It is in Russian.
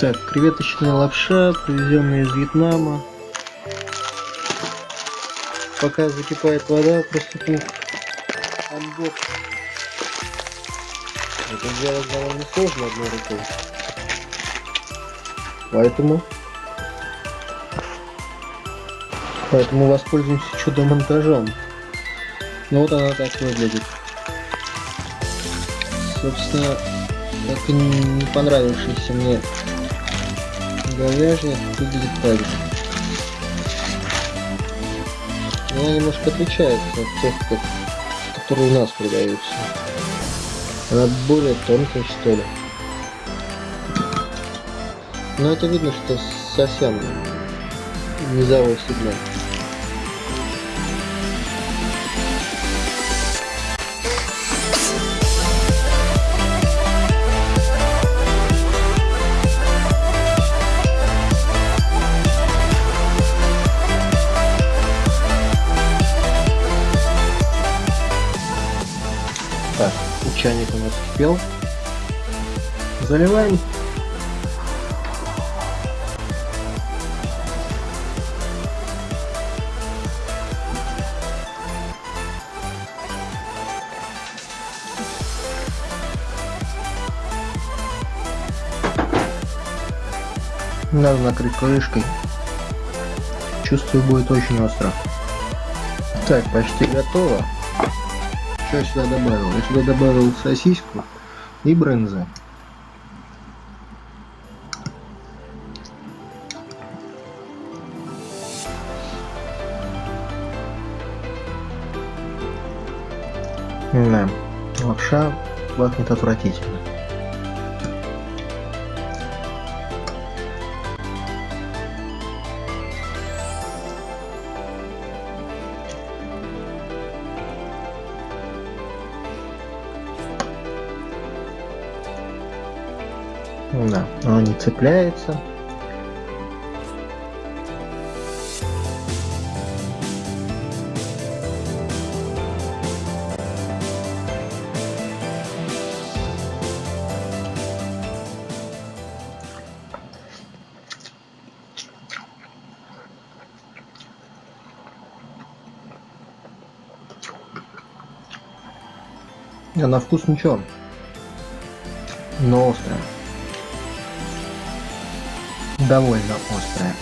Так, креветочная лапша, привезенная из Вьетнама. Пока закипает вода, приступим к анбоксу. Это сделать довольно сложно одной рукой. Поэтому... Поэтому воспользуемся чудо-монтажом. Ну вот она так выглядит. Собственно, и не понравившийся мне говяжья выглядит же. Но она немножко отличается от тех, как, которые у нас продаются. Она более тонкая, что ли. Но это видно, что совсем низовой сигнал. Чайник у нас кипел. Заливаем. Надо накрыть крышкой. Чувствую, будет очень остро. Так, почти готово. Что я сюда добавил? Я сюда добавил сосиску и брынзы. Да, лапша пахнет отвратительно. Да, он не цепляется. А на вкус ничего, но острая довольно острая.